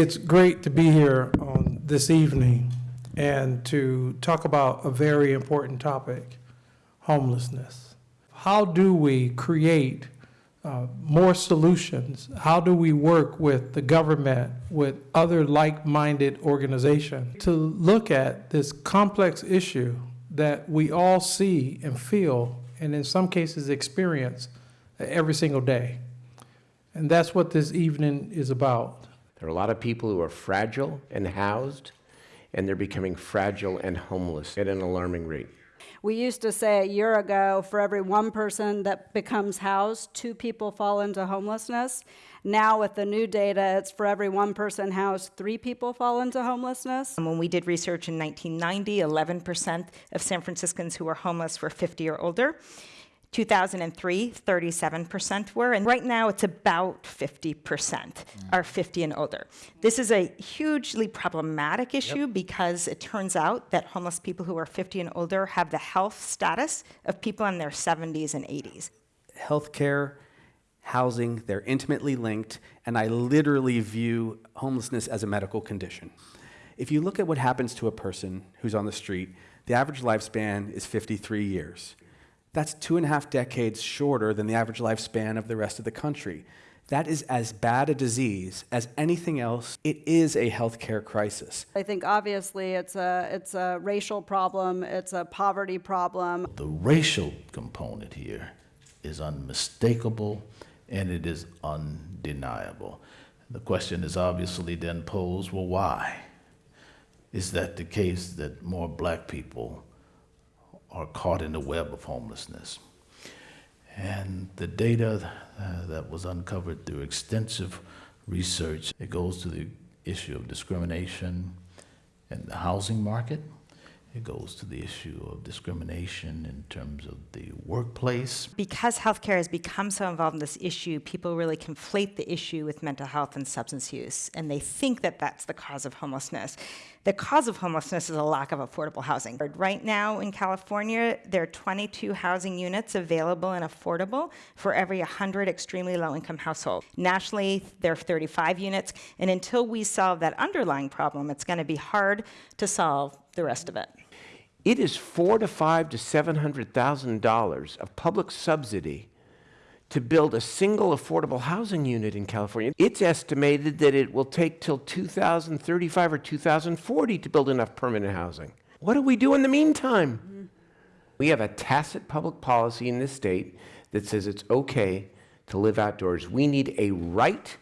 It's great to be here on this evening and to talk about a very important topic, homelessness. How do we create uh, more solutions? How do we work with the government, with other like-minded organizations to look at this complex issue that we all see and feel, and in some cases experience every single day? And that's what this evening is about. There are a lot of people who are fragile and housed, and they're becoming fragile and homeless at an alarming rate. We used to say a year ago, for every one person that becomes housed, two people fall into homelessness. Now, with the new data, it's for every one person housed, three people fall into homelessness. And When we did research in 1990, 11% of San Franciscans who were homeless were 50 or older. 2003, 37% were, and right now it's about 50% mm. are 50 and older. This is a hugely problematic issue because it turns out that homeless people who are 50 and older have the health status of people in their 70s and 80s. healthcare, housing, they're intimately linked, and I literally view homelessness as a medical condition. If you look at what happens to a person who's on the street, the average lifespan is 53 years. That's two and a half decades shorter than the average lifespan of the rest of the country. That is as bad a disease as anything else. It is a healthcare crisis. I think obviously it's a, it's a racial problem, it's a poverty problem. The racial component here is unmistakable and it is undeniable. The question is obviously then posed well, why? Is that the case that more black people are caught in the web of homelessness? And the data uh, that was uncovered through extensive research, it goes to the issue of discrimination in the housing market. It goes to the issue of discrimination in terms of the workplace. Because healthcare has become so involved in this issue, people really conflate the issue with mental health and substance use, and they think that that's the cause of homelessness. The cause of homelessness is a lack of affordable housing. Right now in California, there are 22 housing units available and affordable for every 100 extremely low-income households. Nationally, there are 35 units, and until we solve that underlying problem, it's going to be hard to solve the rest of it. It is four to five to seven hundred thousand dollars of public subsidy to build a single affordable housing unit in California. It's estimated that it will take till 2035 or 2040 to build enough permanent housing. What do we do in the meantime? We have a tacit public policy in this state that says it's okay to live outdoors. We need a right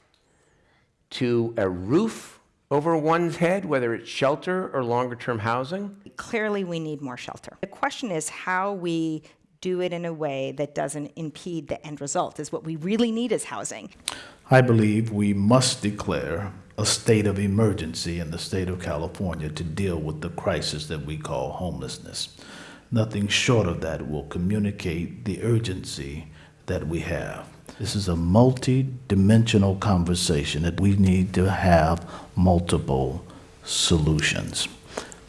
to a roof over one's head, whether it's shelter or longer term housing. Clearly, we need more shelter. The question is how we do it in a way that doesn't impede the end result, is what we really need is housing. I believe we must declare a state of emergency in the state of California to deal with the crisis that we call homelessness. Nothing short of that will communicate the urgency that we have. This is a multi-dimensional conversation that we need to have multiple solutions.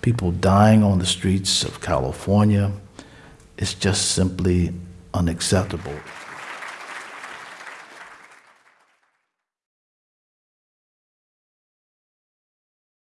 People dying on the streets of California is just simply unacceptable.